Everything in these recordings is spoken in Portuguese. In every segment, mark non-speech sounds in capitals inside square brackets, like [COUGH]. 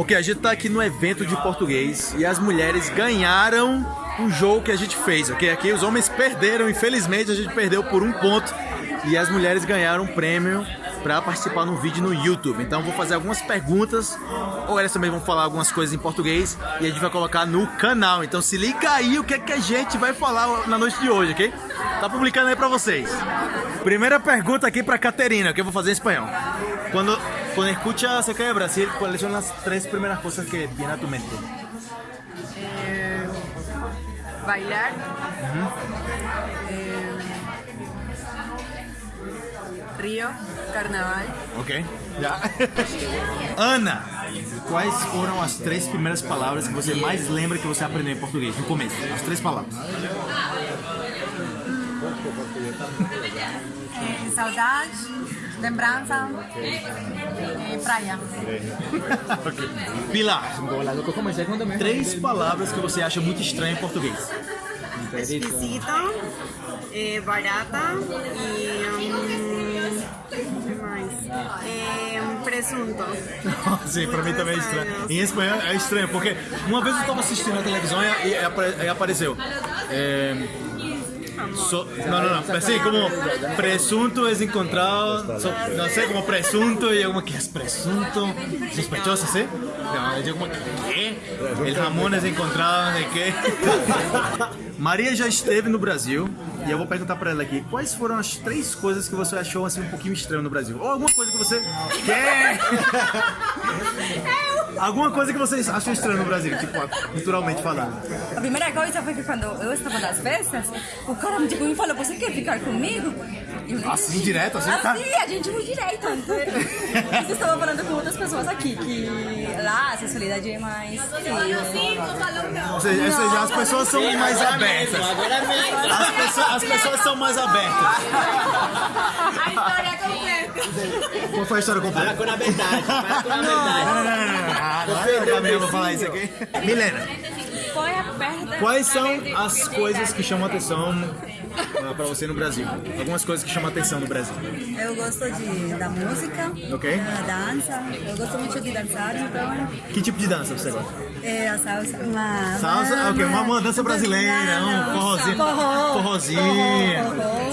Ok, a gente tá aqui no evento de português e as mulheres ganharam um jogo que a gente fez, ok? Aqui os homens perderam, infelizmente a gente perdeu por um ponto e as mulheres ganharam um prêmio para participar num vídeo no YouTube. Então vou fazer algumas perguntas, ou elas também vão falar algumas coisas em português e a gente vai colocar no canal. Então se liga aí o que, é que a gente vai falar na noite de hoje, ok? Tá publicando aí para vocês. Primeira pergunta aqui para Caterina, que eu vou fazer em espanhol. Quando, quando escucha acerca de Brasil, quais são as três primeiras coisas que vienen a tu mente? Eh, bailar. Eh, río, carnaval. Ok. Já. Ana, quais foram as três primeiras palavras que você mais lembra que você aprendeu em português, no começo? As três palavras. Eh, saudade, lembrança e praia. Pilar, três palavras que você acha muito estranho em português. Esquisito, eh, barata e. hum, que mais? Eh, presunto. Sim, pra mim também é estranho. Em espanhol é estranho, porque uma vez eu tava assistindo na televisão e, e e apareceu. É, so- não, não, não. Assim, como presunto es encontrado. so- não sei, como presunto e como que é presunto sospechoso, ¿sí? Eu digo como que El jamón es encontrado de quê? [LAUGHS] Maria já esteve no Brasil e eu vou perguntar pra ela aqui quais foram as três coisas que você achou assim um pouquinho estranho no Brasil ou alguma coisa que você quer [LAUGHS] Alguma coisa que vocês acham estranho no Brasil, tipo, culturalmente falando. A primeira coisa foi que quando eu estava nas festas, o cara tipo, me falou, você quer ficar comigo? Assim, direto, assim, tá? Assim, a gente foi direto. Então, eu estava falando com outras pessoas aqui, que lá a sexualidade é mais... Ou seja, ou seja, as pessoas são mais abertas. As pessoas, as pessoas são mais abertas. A história completa. Qual foi a história completa? Com a verdade, para com a Não, verdade. não, não, não, não. Não é a Camila falar isso aqui. Milena, perda... quais são as coisas que chamam a atenção ah, pra você no Brasil? Algumas coisas que chamam a atenção no Brasil. Eu gosto de, da música, Ok. da dança, eu gosto muito de dançar, então Que tipo de dança você gosta? é a salsa. Uma, Salsa? Ok, uma, uma dança brasileira, um forrozinho. Forró. Forrozinho,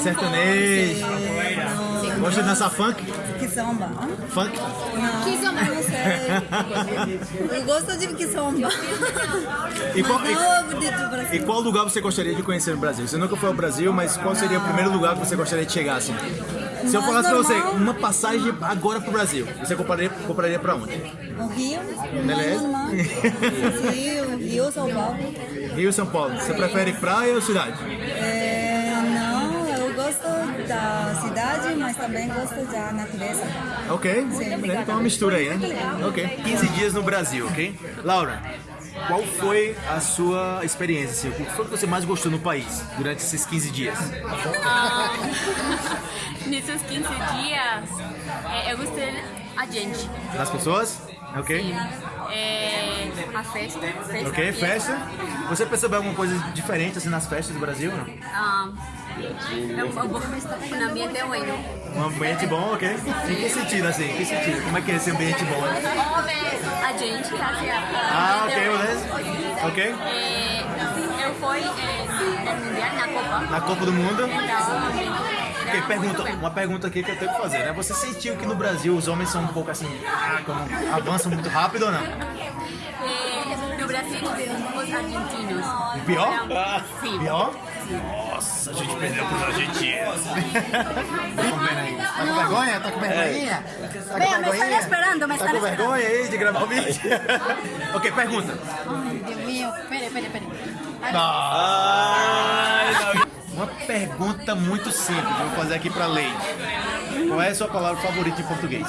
sertanejo. Gosta de dançar funk? Que samba. Funk? Não, que samba? Não sei. Eu gosto de que samba. E qual, e-. E qual lugar você gostaria de conhecer no Brasil? Você nunca foi ao Brasil, mas qual seria o primeiro lugar que você gostaria de chegar assim? Se eu falasse pra você uma passagem agora pro Brasil, você compraria, compraria pra onde? O Rio. Beleza. [LAUGHS] Rio, Rio, São Paulo. Rio, São Paulo. Você prefere praia ou cidade? É, não, eu gosto da cidade, mas também gosto da natureza. Ok, beleza, então uma mistura aí, né? Ok. 15 dias no Brasil, ok? Laura, qual foi a sua experiência? Assim? O que foi que você mais gostou no país durante esses 15 dias? [LAUGHS] Nesses 15 dias, é, eu gostei a gente. Das pessoas? Ok? É, a festa. festa Ok, festa. Você percebeu alguma coisa diferente assim nas festas do Brasil? Não? Ah, um, um, ambiente bueno. Um ambiente bom, ok? Em que sentido assim? Que sentido? Como é que é esse ambiente bom? A gente, assim, Ah, ok, beleza. Ok? É, eu fui é, no Mundial na Copa. Na Copa do Mundo. Então, Ok, pergunta, uma pergunta aqui que eu tenho que fazer, né? Você sentiu que no Brasil os homens são um pouco assim, ah, como, avançam muito rápido ou não? É, argentinos. Pior? Sim. Pior? Nossa, a gente perdeu pros argentinos. Aí. Tá com vergonha? Tá com vergonhinha? Tá com Venha, me están esperando, me Tá com vergonha aí de gravar o vídeo? [LAUGHS] ok, pergunta. Dios mío, espere, espere, espere. Uma pergunta muito simples, vou fazer aqui pra Lei. Qual é a sua palavra favorita em português?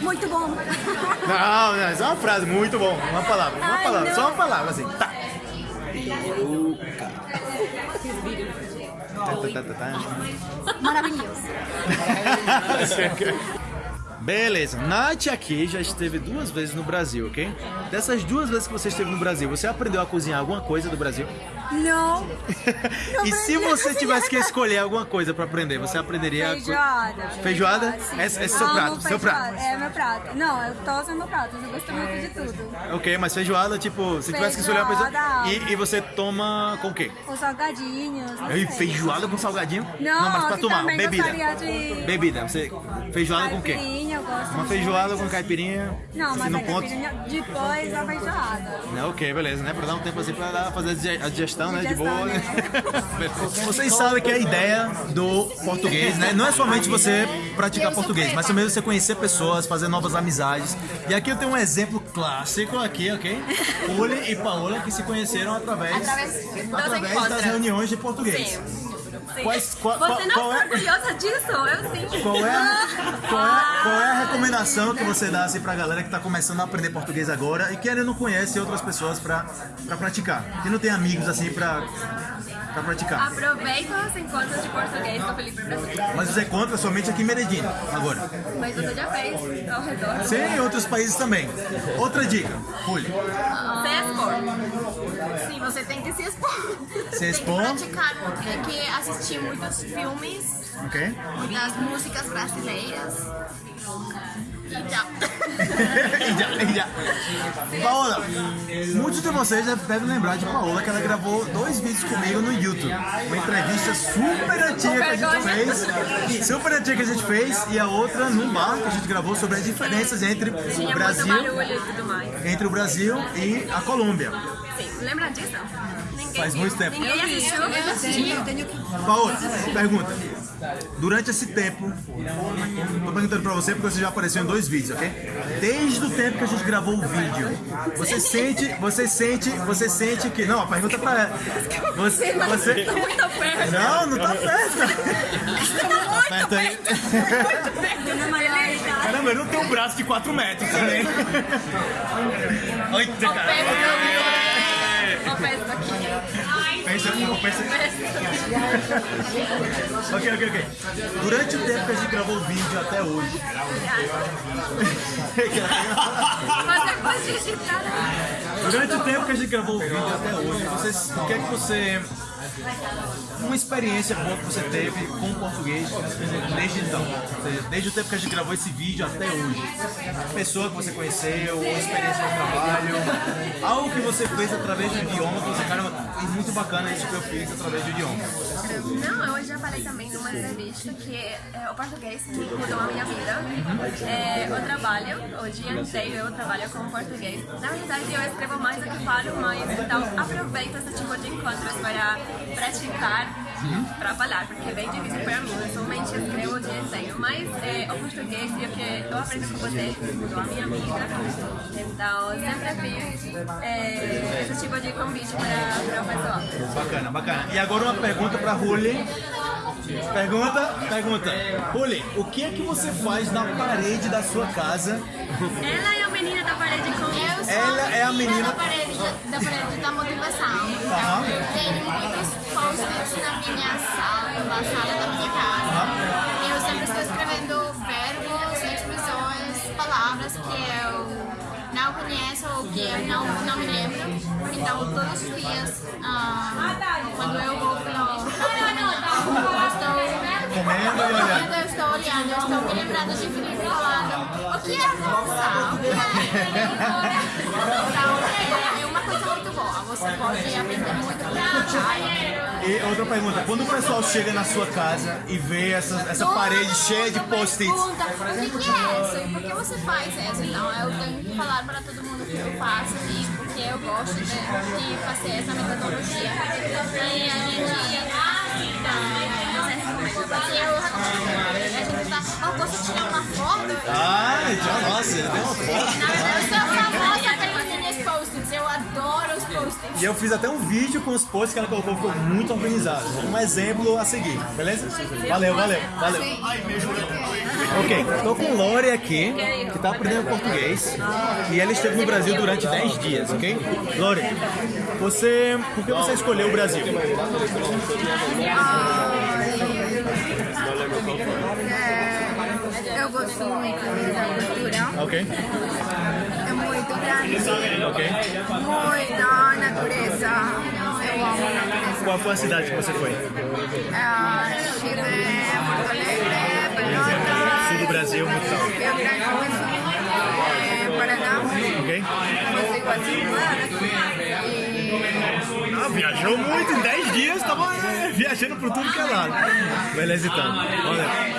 Muito bom. Não, não, é só uma frase, muito bom. Uma palavra, uma Ai, palavra, não. só uma palavra assim. Tá. Tá, tá, tá. Maravilloso. [LAUGHS] Beleza. Nath aqui já esteve duas vezes no Brasil, ok? Dessas duas vezes que você esteve no Brasil, você aprendeu a cozinhar alguma coisa do Brasil? Não. [LAUGHS] e se você tivesse que escolher alguma coisa pra aprender, você aprenderia a co- Feijoada. Feijoada? sim. Esse- esse é seu prato, seu feijoada. prato. É meu prato. Não, eu tô usando meu prato. Eu gosto muito de tudo. Ok, mas feijoada, tipo, se tivesse que escolher uma coisa. Feijoada. E, e você toma com o quê? Os salgadinhos. não Ei, feijoada com salgadinho? Não, mas pra que tomar, bebida. de- Bebida, você. Feijoada com o quê? Caipirinha, eu gosto Uma de- feijoada com caipirinha. Não, assim, mas a ponto. caipirinha depois a feijoada. Né, ok, beleza, né? Pra dar um tempo assim pra dar- fazer a dige- a digestão, né? De boa, né? né? [LAUGHS] Vocês sabem que a ideia do português, né? Não é somente você praticar português, mas também você conhecer pessoas, fazer novas amizades. E aqui eu tenho um exemplo clássico aqui, ok? Uli e Paola que se conheceram através, Através através das reuniões de português. Sim. Quais, qual, Você qual- não qual é, orgulhosa disso? Eu sim. qual, é, qual, é, qual é a recomendação que você dá assim, pra galera que tá começando a aprender português agora e que ainda não conhece outras pessoas pra, pra praticar? Que não tem amigos assim pra, pra praticar. Aproveita os encontros de português com o Felipe Brasil. Mas você encontra somente aqui em Medellín, agora. Mas você já fez ao redor. Sim, em outros países também. Outra dica, Julio. Se expor. Sim, você tem que se expor. Se expor, praticar, tem que assistir muitos filmes, ok? muitas músicas brasileiras. E tal. e já, e já. Paola, muitos de vocês já devem lembrar de Paola que ela gravou dois vídeos comigo no YouTube. Uma entrevista super antiga que a gente fez. Super antiga que a gente fez e a outra num bar que a gente gravou sobre as diferenças entre o Brasil, entre o Brasil e a Colômbia. Sim, lembra disso? Ninguém Faz viu. muito tempo. Ninguém assistiu. Eu assisti. Paola, pergunta. Durante esse tempo, tô perguntando pra você porque você já apareceu em dois vídeos, ok? Desde o tempo que a gente gravou o vídeo, você sente, você sente, você sente que. Não, a pergunta é pra ela. Você. você... Tá muito perto. Não, não tá perto. Tá perto aí. Caramba, eu não tenho um braço de 4 metros também. Eita, cara. Peço aqui. Pensa, pensa. ok, ok, ok. Durante o tempo que a gente gravou o vídeo até hoje. Digitar. Durante o tempo que a gente gravou o vídeo até hoje, vocês, o que é que você. Uma experiência boa que você teve com o português desde então? Seja, desde o tempo que a gente gravou esse vídeo até hoje. Pessoa que você conheceu, ou experiência de trabalho, que você fez através do idioma, que você, caramba, é muito bacana isso que eu fiz através do idioma. Não, eu já falei também numa entrevista que é, o português mudou a minha vida. É, eu trabalho, o dia inteiro eu trabalho com português. Na verdade, eu escrevo mais do que falo, mas então aproveito esse tipo de encontros para praticar para falar, porque é bem difícil para mim. Eu somente escrevo o dia inteiro. Mas é, o português e o que eu aprendo com você mudou a minha vida. Então, sempre fiz é, esse tipo de convite para, para o pessoal. Bacana, bacana. E agora uma pergunta pra Ruli. Pergunta, pergunta. Ruli, o que é que você faz na parede da sua casa? Ela é a menina da parede com Eu sou Ela é a menina- da parede da, parede da motivação. Aham. Eu tenho muitos post-its na minha sala, na sala da minha casa. Eu sempre estou escrevendo verbos, expressões, palavras que eu não conheço ou que eu não, não me lembro. Então, todos os dias, ah, quando eu vou pelo eu estou Comendo e olhando. eu estou olhando, eu estou me lembrando de Felipe falando o que é avançar, o que é Então, é, é uma coisa muito boa. Você pode aprender muito com a E outra pergunta, quando o pessoal chega na sua casa e vê essa, essa parede cheia de post-its, Pergunta, o que, é isso? E por que você faz isso? Então, eu tenho que falar para todo mundo que eu faço e porque eu gosto de, de fazer essa metodologia. E a gente Eu foto? Já, nossa, deu uma foto. Na verdade, eu sou famosa post-its. Eu adoro os post-its. E eu fiz até um vídeo com os posts que ela colocou, ficou muito organizado. Um exemplo a seguir, beleza? Valeu, valeu, valeu. Ok, tô com Lore aqui, que tá aprendendo português. E ela esteve no Brasil durante 10 dias, ok? Lore, você. Por que você escolheu o Brasil? Eu Eu gosto muito da cultura. Ok, É muito grande. ok. Muita natureza. Eu amo a natureza. Qual foi a cidade que você foi? Ah, Chile, Porto Alegre, Pelotas. Sul do Brasil, muito tal. Rio Grande do Sul, eh, Paraná. Ok? E Ah, viajou muito, em 10 dias tava é, viajando por tudo que é lado. Beleza então. Olha.